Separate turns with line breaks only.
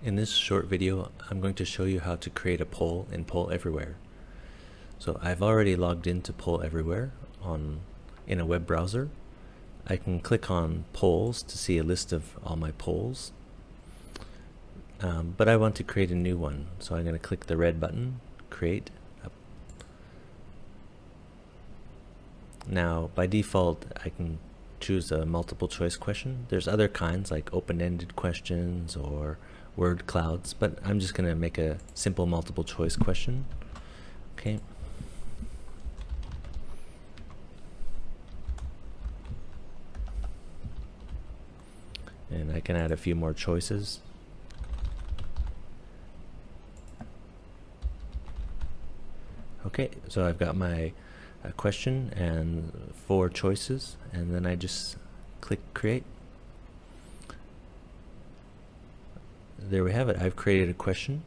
In this short video, I'm going to show you how to create a poll in Poll Everywhere. So I've already logged into Poll Everywhere on in a web browser. I can click on polls to see a list of all my polls. Um, but I want to create a new one, so I'm going to click the red button, create. Now, by default, I can choose a multiple choice question. There's other kinds like open-ended questions or word clouds, but I'm just going to make a simple multiple choice question. Okay. And I can add a few more choices. Okay, so I've got my uh, question and four choices, and then I just click create. There we have it. I've created a question